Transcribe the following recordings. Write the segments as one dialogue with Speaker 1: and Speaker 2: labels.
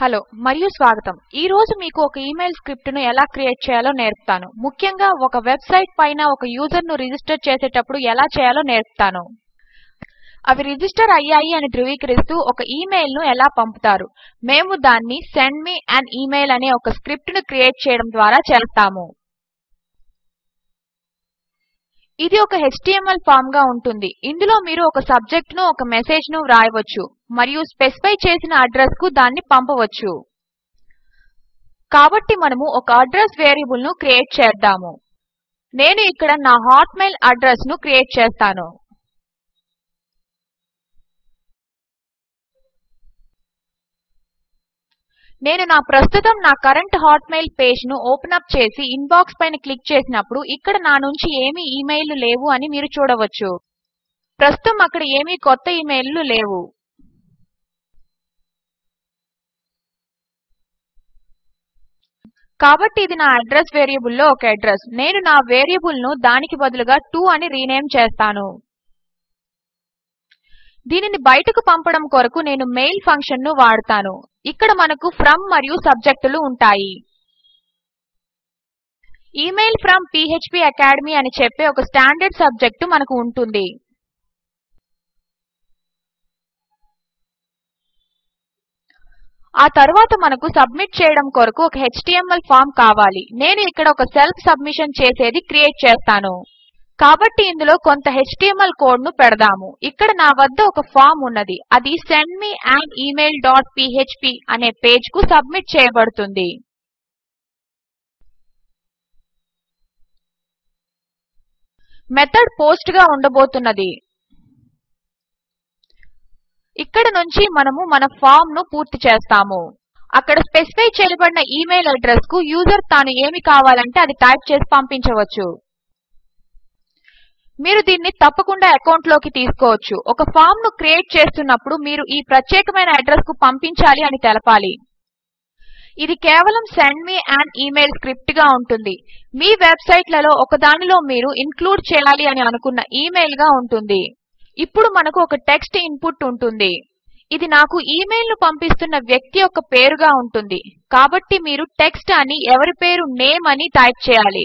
Speaker 1: hello మరియు స్వాగతం ఈ రోజు మీకు ఒక ఇమెయిల్ స్క్రిప్ట్ను ఎలా క్రియేట్ చేయాలో నేర్పుతాను ముఖ్యంగా ఒక వెబ్సైట్ పైన ఒక యూజర్ను రిజిస్టర్ చేసేటప్పుడు ఎలా చేయాలో నేర్పుతాను అవి రిజిస్టర్ అయ్యాయి అని ధృవీకరిస్తూ ఒక ను ఎలా పంపుతారు మేము దాన్ని సెండ్ మీ అండ్ ఇమెయిల్ అనే ఒక స్క్రిప్ట్ను క్రియేట్ చేయడం ద్వారా చేస్తాము ఇది ఒక HTML ఫామ్ గా ఉంటుంది ఇందులో మీరు ఒక సబ్జెక్ట్ ను ఒక మెసేజ్ ను వ్రాయవచ్చు మరియు స్పెసిఫై చేసిన అడ్రస్ కు దాన్ని పంపవచ్చు కాబట్టి మనము ఒక అడ్రస్ వేరియబుల్ ను క్రియేట్ చేద్దాము నేను ఇక్కడ నా హాట్మెయిల్ అడ్రస్ ను క్రియేట్ చేస్తాను నేను నా ప్రస్తుతం నా కరెంట్ హాట్మెయిల్ పేజ్ ను ఓపెన్ అప్ చేసి ఇన్బాక్స్ పైన క్లిక్ చేసినప్పుడు ఇక్కడ నా నుంచి ఏమీ ఇమెయిల్లు లేవు అని మీరు చూడవచ్చు ప్రస్తుతం అక్కడ ఏమీ కొత్త ఇమెయిల్లు లేవు కాబట్టి ఇది నా అడ్రస్ వేరియబుల్లో ఒక అడ్రస్ నేను నా వేరియబుల్ను దానికి బదులుగా 2 అని రీనేమ్ చేస్తాను దీనిని బయటకు పంపడం కొరకు నేను మెయిల్ ఫంక్షన్ను వాడతాను ఇక్కడ మనకు ఫ్రమ్ మరియు సబ్జెక్టులు ఉంటాయి ఇమెయిల్ ఫ్రమ్ అకాడమీ అని చెప్పే ఒక స్టాండర్డ్ సబ్జెక్టు మనకు ఉంటుంది ఆ తర్వాత మనకు సబ్మిట్ చేయడం కొరకు ఒక HTML ఫామ్ కావాలి నేను ఇక్కడ ఒక సెల్ఫ్ సబ్మిషన్ చేసేది క్రియేట్ చేస్తాను కాబట్టి ఇందులో కొంత HTML కోడ్ ను పెడదాము ఇక్కడ నా వద్ద ఒక ఫామ్ ఉన్నది అది send me an email dot php అనే పేజ్ కు సబ్మిట్ చేయబడుతుంది మెథడ్ పోస్ట్ గా ఉండబోతున్నది ఇక్కడ నుంచి మనము మన ఫామ్ ను పూర్తి చేస్తాము అక్కడ స్పెసిఫై చేయబడిన ఇమెయిల్ అడ్రస్ కు యూజర్ తాను ఏమి కావాలంటే అది టైప్ చేసి పంపించవచ్చు మీరు దీన్ని తప్పకుండా అకౌంట్లోకి తీసుకోవచ్చు ఒక ఫామ్ ను క్రియేట్ చేస్తున్నప్పుడు మీరు ఈ ప్రత్యేకమైన అడ్రస్ కు పంపించాలి అని తెలపాలి ఇది కేవలం send me an email script గా ఉంటుంది మీ వెబ్సైట్లలో ఒకదానిలో మీరు ఇన్క్లూడ్ చేయాలి అని అనుకున్న ఇమెయిల్ గా ఉంటుంది ఇప్పుడు మనకు ఒక టెక్స్ట్ ఇన్పుట్ ఉంటుంది ఇది నాకు ను పంపిస్తున్న వ్యక్తి యొక్క పేరుగా ఉంటుంది కాబట్టి మీరు టెక్స్ట్ అని ఎవరి పేరు నేమ్ అని టైప్ చేయాలి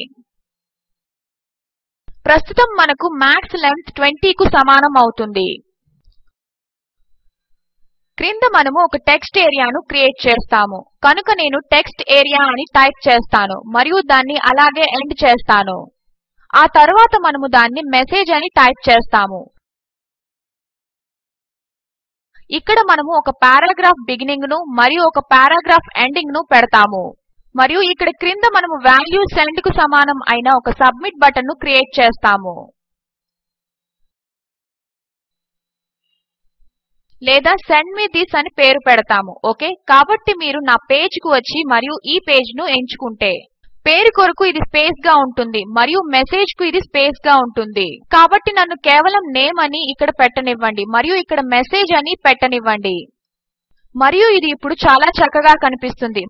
Speaker 1: ప్రస్తుతం మనకు మ్యాక్స్ లెంగ్త్ ట్వంటీకు సమానం అవుతుంది క్రింద మనము ఒక టెక్స్ట్ ఏరియాను క్రియేట్ చేస్తాము కనుక నేను టెక్స్ట్ ఏరియా అని టైప్ చేస్తాను మరియు దాన్ని అలాగే ఎండ్ చేస్తాను ఆ తర్వాత మనము దాన్ని మెసేజ్ అని టైప్ చేస్తాము ఇక్కడ మనము ఒక పారాగ్రాఫ్ బిగినింగ్ ను మరియు ఒక పారాగ్రాఫ్ ఎండింగ్ ను పెడతాము మరియు ఇక్కడ క్రింద మనము వాల్యూ సెండ్ కు సమానం అయిన ఒక సబ్మిట్ బటన్ ను క్రియేట్ చేస్తాము లేదా సెండ్ మీ దిస్ అని పేరు పెడతాము ఓకే కాబట్టి మీరు నా పేజ్ కు వచ్చి మరియు ఈ పేజ్ ను ఎంచుకుంటే పేరు కొరకు ఇది స్పేస్ గా ఉంటుంది మరియు మెసేజ్ కు ఇది స్పేస్ గా ఉంటుంది కాబట్టి నన్ను కేవలం నేమ్ అని ఇక్కడ పెట్టనివ్వండి మరియు ఇక్కడ మెసేజ్ అని పెట్టనివ్వండి మరియు ఇది ఇప్పుడు చాలా చక్కగా కనిపిస్తుంది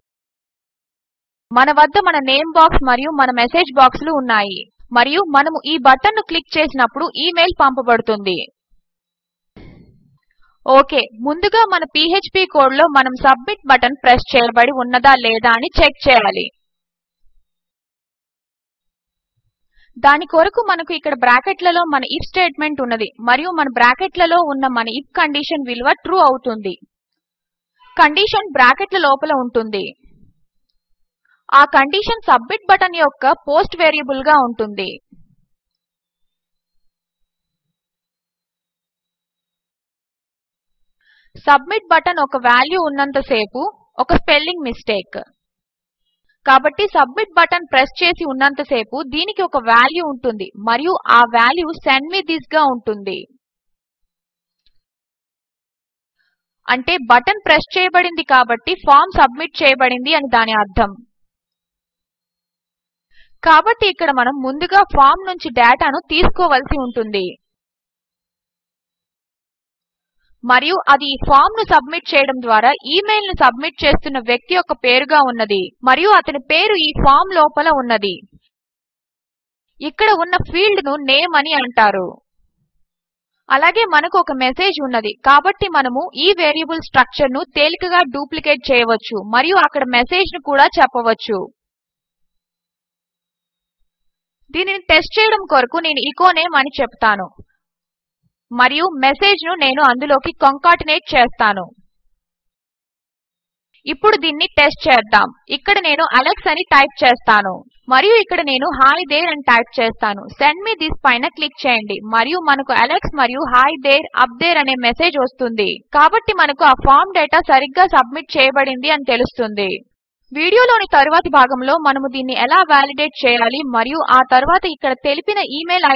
Speaker 1: మన వద్ద మన నేమ్ బాక్స్ మరియు మన మెసేజ్ బాక్సులు ఉన్నాయి మరియు మనము ఈ బటన్ను క్లిక్ చేసినప్పుడు ఈమెయిల్ పంపబడుతుంది ఓకే ముందుగా మన పీహీపీ కోడ్లో మనం సబ్మిట్ బటన్ ప్రెస్ చేయబడి ఉన్నదా లేదా అని చెక్ చేయాలి దాని కొరకు మనకు ఇక్కడ బ్రాకెట్లలో మన ఇఫ్ స్టేట్మెంట్ ఉన్నది మరియు మన బ్రాకెట్లలో ఉన్న మన ఇఫ్ కండిషన్ విలువ ట్రూ అవుతుంది కండిషన్ బ్రాకెట్ల లోపల ఉంటుంది ఆ కండిషన్ సబ్మిట్ బటన్ యొక్క పోస్ట్ వేరియబుల్ గా ఉంటుంది సబ్మిట్ బటన్ ఒక వాల్యూ ఉన్నంతసేపు ఒక స్పెల్లింగ్ మిస్టేక్ కాబట్టి సబ్మిట్ బటన్ ప్రెస్ చేసి ఉన్నంతసేపు దీనికి ఒక వాల్యూ ఉంటుంది మరియు ఆ వాల్యూ సెండ్ మీ దిస్ గా ఉంటుంది అంటే బటన్ ప్రెస్ చేయబడింది కాబట్టి ఫామ్ సబ్మిట్ చేయబడింది అని దాని అర్థం కాబట్టి ఇక్కడ మనం ముందుగా ఫామ్ నుంచి డేటాను తీసుకోవలసి ఉంటుంది మరియు అది ఈ ఫామ్ ను సబ్మిట్ చేయడం ద్వారా ఇమెయిల్ ను సబ్మిట్ చేస్తున్న వ్యక్తి యొక్క పేరుగా ఉన్నది మరియు అతని పేరు ఈ ఫామ్ లోపల ఉన్నది ఇక్కడ ఉన్న ఫీల్డ్ ను నేమ్ అని అంటారు అలాగే మనకు ఒక మెసేజ్ ఉన్నది కాబట్టి మనము ఈ వేరియబుల్ స్ట్రక్చర్ ను తేలికగా డూప్లికేట్ చేయవచ్చు మరియు అక్కడ మెసేజ్ ను కూడా చెప్పవచ్చు దీనిని టెస్ట్ చేయడము కొరకు నేను ఎచో నేమ్ అని చెపుతాను మరియు మెసేజ్ను నేను అందులోకి కంకాటినేట్ చేస్తాను ఇప్పుడు దీన్ని టెస్ట్ చేద్దాం ఇక్కడ నేను అలెక్స్ అని టైప్ చేస్తాను మరియు ఇక్కడ నేను హాయ్ దేర్ అని టైప్ చేస్తాను సెండ్ మీ దిస్ పైన క్లిక్ చేయండి మరియు మనకు అలెక్స్ మరియు హాయ్ దేర్ అప్ దేర్ అనే మెసేజ్ వస్తుంది కాబట్టి మనకు ఆ ఫామ్ డేటా సరిగ్గా సబ్మిట్ చేయబడింది అని తెలుస్తుంది వీడియోలోని తరువాతి భాగంలో మనము దీన్ని ఎలా వాలిడేట్ చేయాలి మరియు ఆ తర్వాత ఇక్కడ తెలిపిన ఈమెయిల్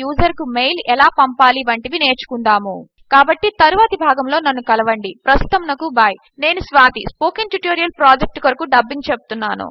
Speaker 1: యూజర్ కు మెయిల్ ఎలా పంపాలి వంటివి నేర్చుకుందాము కాబట్టి తరువాతి భాగంలో నన్ను కలవండి ప్రస్తుతమునకు బాయ్ నేను స్వాతి స్పోకెన్ ట్యుటోరియల్ ప్రాజెక్ట్ కొరకు డబ్బింగ్ చెప్తున్నాను